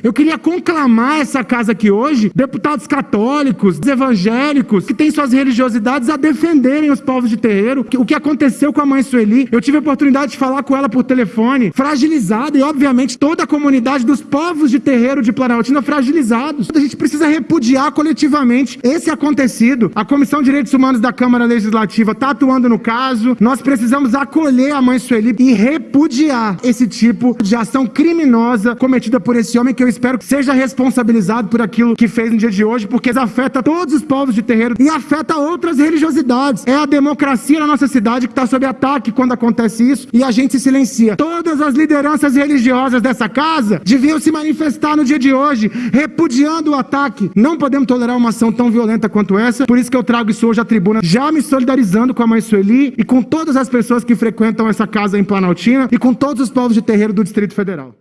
Eu queria conclamar essa casa aqui hoje, deputados católicos, evangélicos, que têm suas religiosidades a defenderem os povos de terreiro. O que aconteceu com a mãe Sueli, eu tive a oportunidade de falar com ela por telefone, fragilizada, e obviamente toda a comunidade dos povos de terreiro de Planaltina fragilizados. A gente precisa repudiar coletivamente esse acontecido. A Comissão de Direitos Humanos da Câmara Legislativa está atuando no caso. Nós precisamos acolher a mãe Sueli e repudiar esse tipo de ação criminosa cometida por esse homem que eu eu espero que seja responsabilizado por aquilo que fez no dia de hoje, porque afeta todos os povos de terreiro e afeta outras religiosidades. É a democracia na nossa cidade que está sob ataque quando acontece isso e a gente se silencia. Todas as lideranças religiosas dessa casa deviam se manifestar no dia de hoje, repudiando o ataque. Não podemos tolerar uma ação tão violenta quanto essa, por isso que eu trago isso hoje à tribuna, já me solidarizando com a mãe Sueli e com todas as pessoas que frequentam essa casa em Planaltina e com todos os povos de terreiro do Distrito Federal.